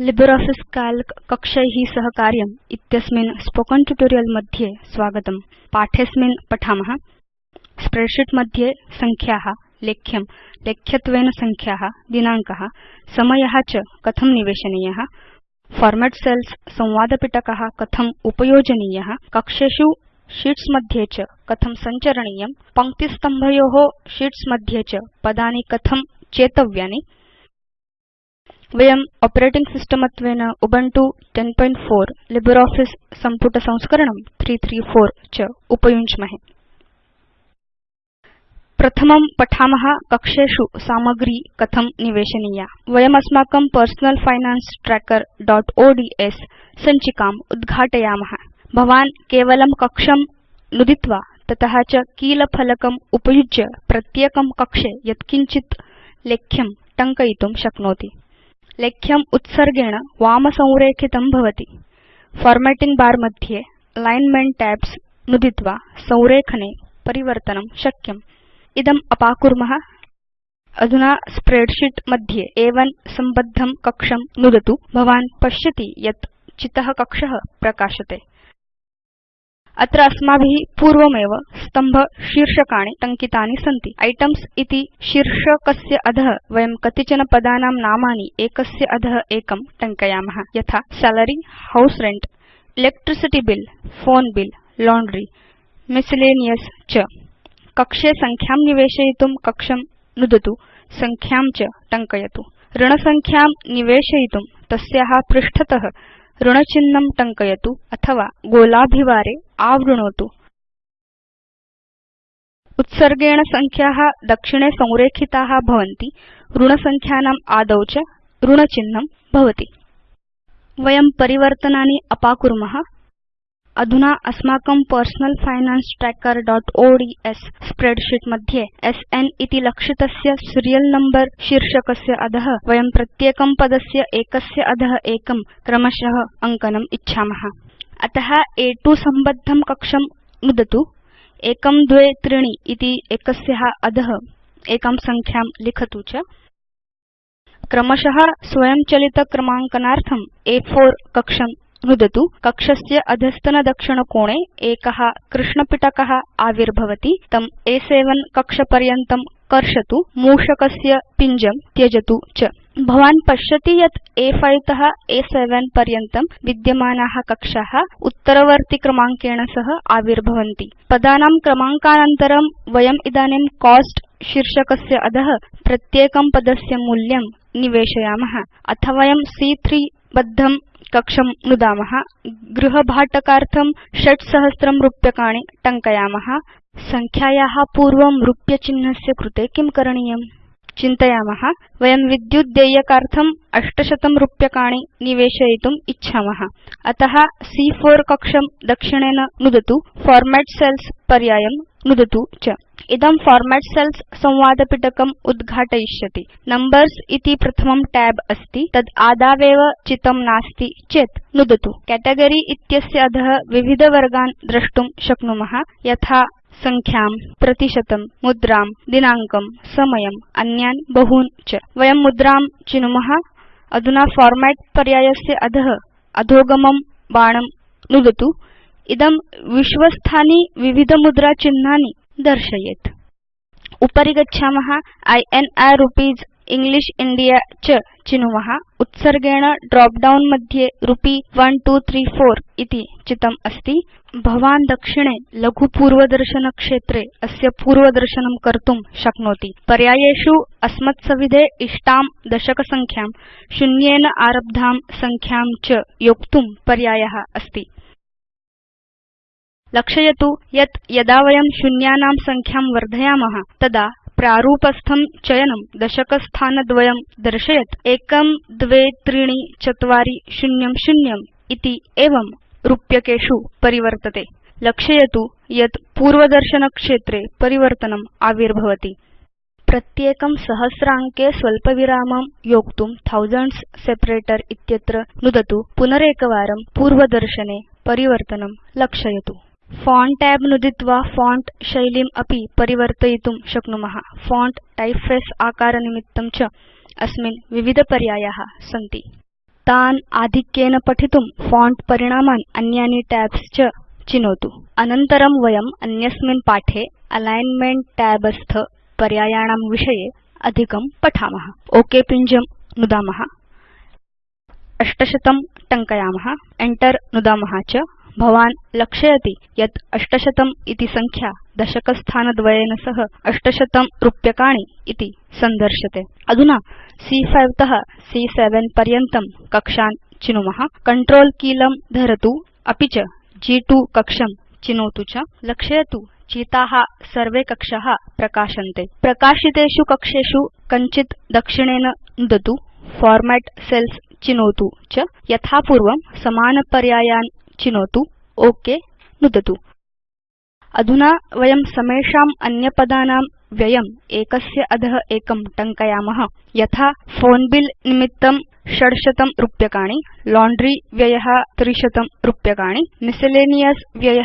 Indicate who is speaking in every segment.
Speaker 1: LibreOffice Calc कक्षै सह कार्यम् इत्यस्मिन् स्पोकेन ट्यूटोरियल् मध्ये स्वागतम्। पाठे अस्मिन् पठाम। स्प्रेडशीट् मध्ये संख्या लेख्यं लेख्यत्वेन संख्या दिनाङ्क समय च कथं निवेशनीय फॉर्मेट् सेल्स् संवादपिटक कथम् उपयोजनीय कक्षेषु शीट्स् मध्ये च कथं सञ्चरणीयं पङ्क्तिस्तम्भयो शीट्स् मध्ये च पदानि कथं चेतव्यानि वयं आपरेटिंग सिस्टम् त्वेन उबुन्तु 1004 लिब्रियोफिस सम्पुट संस्करणं 334 च उपयुञ्ज्महे। प्रथमं पठाम कक्षेषु सामग्री कथं निवेशनीया। वयम् अस्माकं पर्सनल फाइनान्स trackerओड्स् सञ्चिकाम् उद्घाटयाम। भवान् केवलं कक्षं नुदित्वा तत च कीलफलकम् उपयुज्य प्रत्येकं कक्षे यत्किञ्चित् लेख्यं टङ्कयितुं शक्नोति लेख्यम् उत्सर्गेण वाम संरेखितं भवति। फार्मेटिंग बर मध्ये अलिग्न्मेंट टैब्स् नुदित्वा संरेखने परिवर्तनं शक्यम्। इदम् अपाकुर्म। अधुना स्प्रेडशीट् मध्ये अ1 संबद्धं कक्षं नुदतु। भवान् पश्यति यत् चित कक्ष प्रकाशते अत्र अस्माभि पूर्वमेव स्तम्भशीर्षकाणि टङ्कितानि सन्ति। आइटेम्स् इति शीर्षकस्य अध वयं कतिचन पदानां नामानि एकस्य अध एकं टङ्कयाम। यथा salary house rent electricity bill phone bill laundry miscellaneous च। कक्षे संख्यां निवेशयितुं कक्षं नुदतु संख्यां च टङ्कयतु। ऋणसंख्यां निवेशयितुं तस्या पृष्ठत ऋणचिह्नं टङ्कयतु अथवा गोलाभिवारे आवृणोतु। उत्सर्गेण संख्या दक्षिणे संरेखिता भवन्ति ऋणसंख्यानाम् आदौ च ऋणचिह्नं भवति। वयं परिवर्तनानि अपाकुर्म अधुना अस्माकं पर्सनल फाइनान्स trackerओड्स् स्प्रेडशीट् मध्ये स्न इति लक्षितस्य सीरियल नम्बर शीर्षकस्य अध वयं प्रत्येकं पदस्य एकस्य अध एकं क्रमश अङ्कनम् इच्छाम। अत अ2 संबद्धं कक्षं नुदतु। 1 2 त्रीणि इति एकस्य अध एकां संख्यां लिखतु च। क्रमश स्वयंचलित क्रमाङ्कनार्थं अ4 कक्षं नुदतु। कक्षस्य अधस्तनदक्षिणकोणे एक कृष्णपिटक आविर्भवति। तं अ7 कक्षपर्यन्तं कर्षतु। मूषकस्य पिञ्जं त्यजतु च। भवान् पश्यति यत् अ5 त अ7 पर्यन्तं विद्यमाना कक्षा उत्तरवर्ति क्रमाङ्केण सह आविर्भवन्ति। पदानां क्रमाङ्कानन्तरं वयम् इदानीं कोस्ट शीर्षकस्य अध प्रत्येकं पदस्य मूल्यं निवेशयाम। अथ वयं सी॰॰3 बद्धं कक्षं नुदाम। गृहभाटकार्थं 6000 रूप्यकाणि टङ्कयाम। संख्याया पूर्वं रूप्यचिह्नस्य कृते किं करणीयम् चिन्तयाम। वयं विद्युत् देयकार्थं 800 रूप्यकाणि निवेशयितुम् इच्छाम। अत सी॰॰4 कक्षं दक्षिणेन नुदतु। फॉर्मेट् सेल्स् पर्यायं नुदतु च इदं फॉर्मेट् सेल्स् संवादपिटकम् उद्घाटयिष्यति। नंबर्स् इति प्रथमं tab अस्ति। तद् आदावेव चितं नास्ति चेत् नुदतु। केटेगरी इत्यस्य अध विविध वर्गान् द्रष्टुं शक्नुम। यथा संख्यां प्रतिशतं मुद्रां दिनाङ्कं समयम् अन्यान् बहून् च। वयं मुद्रां चिनुम। अधुना फॉर्मेट् पर्यायस्य अध अधोगमं बाणं नुदतु। इदं विश्वस्थानि विविध मुद्रा चिह्नानि दर्शयेत्। उपरि गच्छाम। इन्र् रुपीस् इंग्लिश इण्डिया च चिनुम। उत्सर्गेण ड्रॉप डाउन मध्ये रुपी 1234 इति चितम् अस्ति। भवान् दक्षिणे लघु पूर्वदर्शन क्षेत्रे अस्य पूर्वदर्शनं कर्तुं शक्नोति। पर्यायेषु अस्मत्सविधे इष्टां दशक संख्यां शून्येन आरब्धां संख्यां च योक्तुं पर्याय अस्ति लक्षयतु यत् यदा वयं शून्यानां संख्यां वर्धयाम तदा प्रारूपस्थं चयनं दशकस्थानद्वयं दर्शयत्। 123400 इति एवं रूप्यकेषु परिवर्तते। लक्षयतु यत् पूर्वदर्शनक्षेत्रे परिवर्तनम् आविर्भवति। प्रत्येकं सहस्राङ्के स्वल्पविरामं योक्तुं थाउसेन्ड्स् सेपरेटर इत्यत्र नुदतु। पुनरेकवारं पूर्वदर्शने परिवर्तनं लक्षयतु फोंट tab नुदित्वा फोंट शैलीम् अपि परिवर्तयितुं शक्नुम। फोंट टाइपफेस आकारनिमित्तं च अस्मिन् विविध पर्याया सन्ति। तान् आधिक्येन पठितुं फोंट परिणामान् अन्यानि टैब्स् चिनोतु। अनन्तरं वयम् अन्यस्मिन् पाठे अलिग्न्मेंट tab स्थ पर्यायाणां विषये अधिकं पठाम। ओक पिञ्जं नुदाम। 800 टङ्कयाम। Enter नुदाम च भवान् लक्षयति यत् 800 इति संख्या दशकस्थानद्वयेन सह 800 रूप्यकाणि इति संदर्श्यते अधुना सी॰॰5 त सी॰॰7 पर्यन्तं कक्षान् चिनुम। Ctrl कीलं धरतु। अपि च ग्2 कक्षं चिनोतु च। लक्षयतु। चिता सर्वे कक्षा प्रकाशन्ते। प्रकाशितेषु कक्षेषु कञ्चित् दक्षिणेन नुदतु। फॉर्मेट् सेल्स् चिनोतु च। यथापूर्वं समानपर्यायान् चिनोतु। ओक नुदतु। अधुना वयं समेषाम् अन्यपदानां व्ययम् एकस्य अध एकं टङ्कयाम। यथा फोन बिल निमित्तं 600 रूप्यकाणि लाण्ड्री व्यय 300 रूप्यकाणि मिसेलेनियस व्यय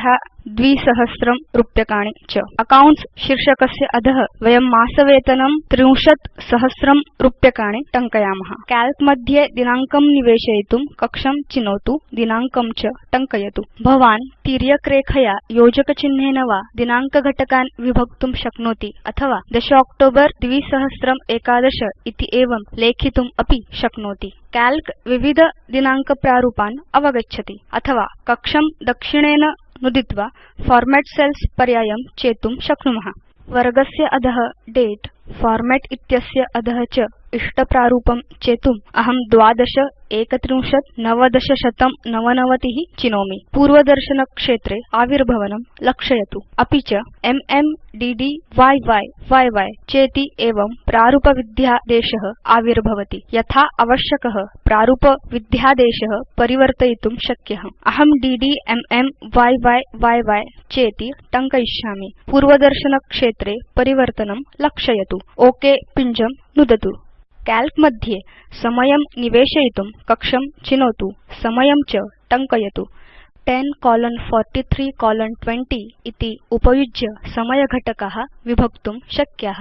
Speaker 1: 2000 रूप्यकाणि च। अकाउंट्स् शीर्षकस्य अध वयं मासवेतनं 30000 रूप्यकाणि टङ्कयाम। काल्क मध्ये दिनाङ्कं निवेशयितुं कक्षं चिनोतु दिनाङ्कं च टङ्कयतु। भवान् तिर्यकरेखया योजकचिह्नेन वा दिनाङ्कघटकान् विभक्तुं शक्नोति अथवा 10 अक्टोबर 2011 इति एवं लेखितुम् अपि शक्नोति। काल्क दिनाङ्कप्रारूपान् अवगच्छति अथवा कक्षं दक्षिणेन नुदित्वा फॉर्मेट् सेल्स् पर्यायं चेतुं शक्नुम। वर्गस्य अध दते फॉर्मेट् इत्यस्य अध च इष्टप्रारूपं चेतुम् अहं 12 31 90 199 चिनोमि। पूर्वदर्शनक्षेत्रे आविर्भवनं लक्षयतु। अपि च एमएम डीडी य्य् चेति एवं प्रारूपविध्यादेश आविर्भवति। यथा आवश्यक प्रारूपविध्यादेश परिवर्तयितुं शक्य। अहं डीडी एमएम य्य्य चेति टङ्कयिष्यामि। पूर्वदर्शनक्षेत्रे परिवर्तनं लक्षयतु। ओक पिञ्जं नुदतु काल्क मध्ये समयं निवेशयितुं कक्षं चिनोतु समयं च टङ्कयतु। 10 कोलोन 43 कोलोन 20 इति उपयुज्य समयघटका विभक्तुं शक्या।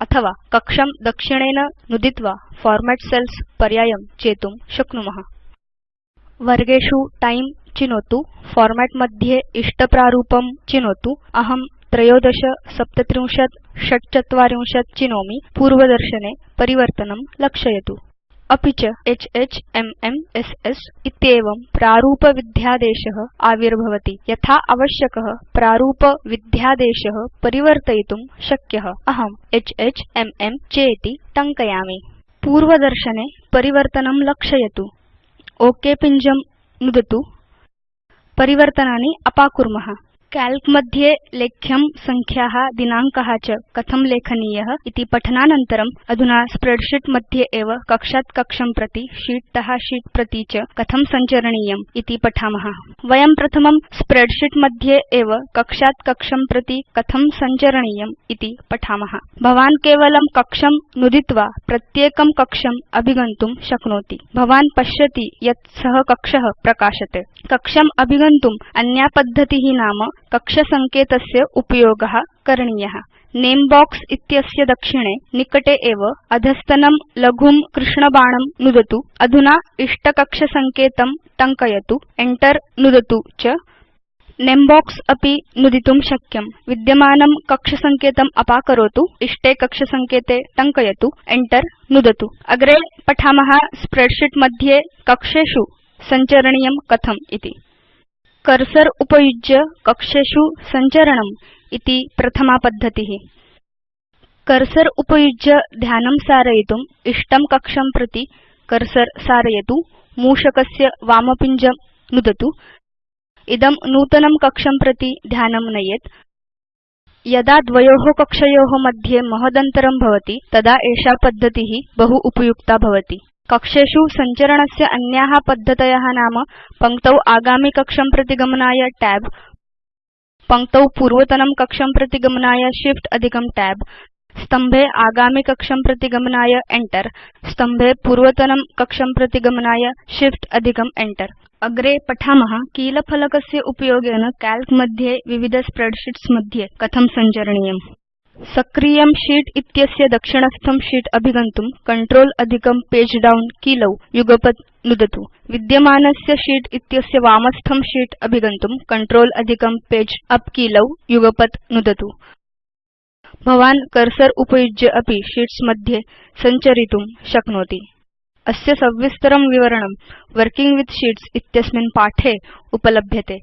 Speaker 1: अथवा कक्षं दक्षिणेन नुदित्वा फॉर्मेट् सेल्स् पर्यायं चेतुं शक्नुम। वर्गेषु टाइम चिनोतु फॉर्मेट् मध्ये इष्टप्रारूपं चिनोतु। अहं 13 37 46 चिनोमि पूर्वदर्शने परिवर्तनं लक्षयतु। अपि च HHMMSS इत्येवं प्रारूपविध्यादेश आविर्भवति यथा आवश्यक प्रारूपविध्यादेश परिवर्तयितुं शक्य। अहं HHMM चेति टङ्कयामि। पूर्वदर्शने परिवर्तनं लक्षयतु। ओक पिञ्जं नुदतु। परिवर्तनानि अपाकुर्म काल्क मध्ये लेख्यं संख्या दिनाङ्क च कथं लेखनीय इति पठनानन्तरम् अधुना स्प्रेडशीट् मध्ये एव कक्षात् कक्षं प्रति शीत् त शीत् प्रति च कथं सञ्चरणीयम् इति पठाम। वयं प्रथमं स्प्रेडशीट् मध्ये एव कक्षात् कक्षं प्रति कथं सञ्चरणीयम् इति पठाम। भवान् केवलं कक्षं नुदित्वा प्रत्येकं कक्षम् अभिगन्तुं शक्नोति। भवान् पश्यति यत् स कक्ष प्रकाशते। कक्षम् अभिगन्तुम् अन्या पद्धति नाम कक्षसङ्केतस्य उपयोग करणीय। नमे बॉक्स इत्यस्य दक्षिणे निकटे एव अधस्तनं लघुं कृष्णबाणं नुदतु। अधुना इष्टकक्षसङ्केतं टङ्कयतु। Enter नुदतु च। नमे बॉक्स अपि नुदितुं शक्यम्। विद्यमानं कक्षसङ्केतम् अपाकरोतु। इष्टे कक्षसङ्केते टङ्कयतु। Enter नुदतु। अग्रे पठाम स्प्रेडशीट् मध्ये कक्षेषु सञ्चरणीयं कथम् इति कर्सर उपयुज्य कक्षेषु सञ्चरणम् इति प्रथमा पद्धति। कर्सर उपयुज्य ध्यानं सारयितुम् इष्टं कक्षं प्रति कर्सर सारयतु मूषकस्य वामपिञ्जं नुदतु। इदं नूतनं कक्षं प्रति ध्यानं नयेत्। यदा द्वयो कक्षयो मध्ये महदन्तरं भवति तदा एषा पद्धति बहु उपयुक्ता भवति कक्षेषु सञ्चरणस्य अन्या पद्धतय नाम पङ्क्तौ प्रति गमनाय tab पङ्क्तौ पूर्वतनं कक्षं प्रति गमनाय shift अधिकं tab स्तम्भे प्रति गमनाय enter स्तम्भे पूर्वतनं कक्षं प्रति गमनाय shift अधिकं enter अग्रे पठाम कीलफलकस्य उपयोगेन काल्क मध्ये विविध स्प्रेडशीट्स् मध्ये कथं सञ्चरणीयम् सक्रियं शीत् इत्यस्य दक्षिणस्थं शीत् अभिगन्तुं Control अधिकं पगे डाउन कीलौ युगपत् नुदतु। विद्यमानस्य शीत् इत्यस्य वामस्थं शीत् अभिगन्तुं Control अधिकं पगे उप् कीलौ युगपत् नुदतु। भवान् कर्सर उपयुज्य अपि शीट्स् मध्ये सञ्चरितुं शक्नोति। अस्य सविस्तरं विवरणं वर्किंग विथ शीट्स् इत्यस्मिन् पाठे उपलभ्यते।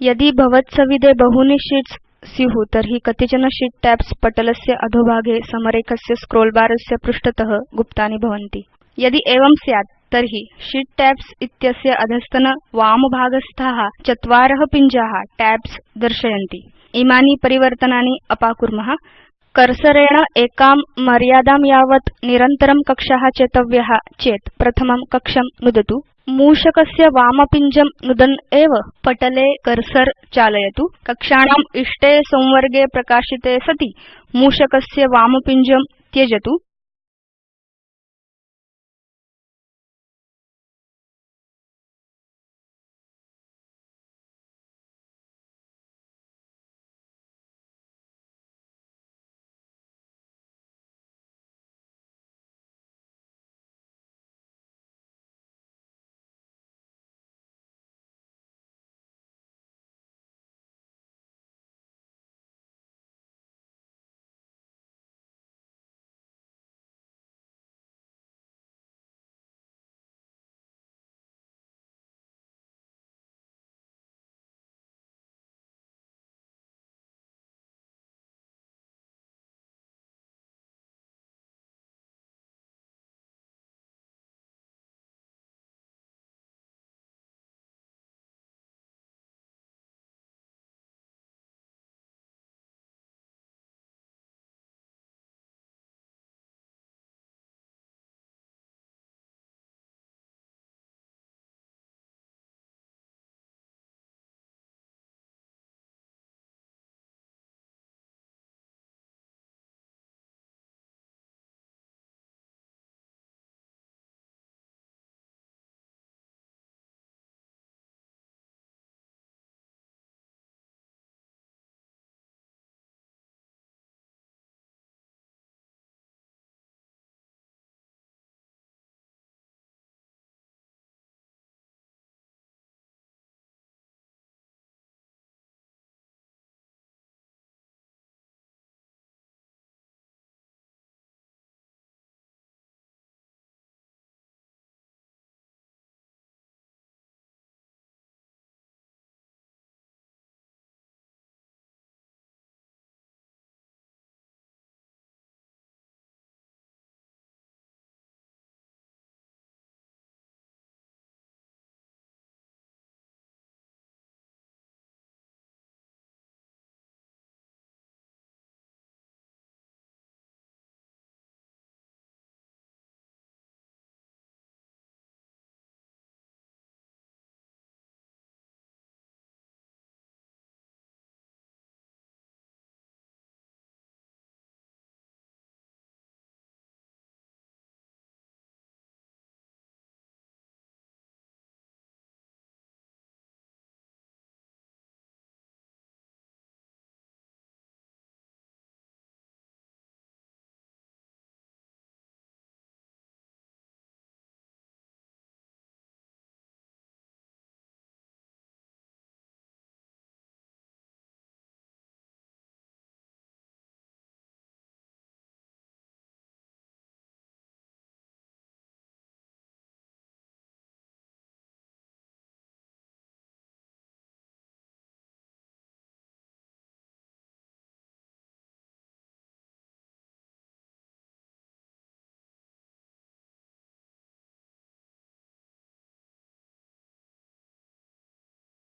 Speaker 1: यदि भवत्सविधे बहूनि शीट्स् स्यु तर्हि कतिचन शीत् टैब्स् पटलस्य अधोभागे समरेखस्य स्क्रोल बारस्य पृष्ठत गुप्तानि भवन्ति। यदि एवं स्यात् तर्हि शीत् टैब्स् इत्यस्य अधस्तन वामभागस्थाः चत्वार पिञ्जा टैब्स् दर्शयन्ति। इमानि परिवर्तनानि अपाकुर्म। कर्सरेण एकां मर्यादां यावत् निरन्तरं कक्षा चेतव्याः चेत् प्रथमं कक्षं नुदतु। मूषकस्य वामपिञ्जं नुदन् एव पटले कर्सर चालयतु। कक्षाणाम् इष्टे संवर्गे प्रकाशिते सति। मूषकस्य वामपिञ्जं त्यजतु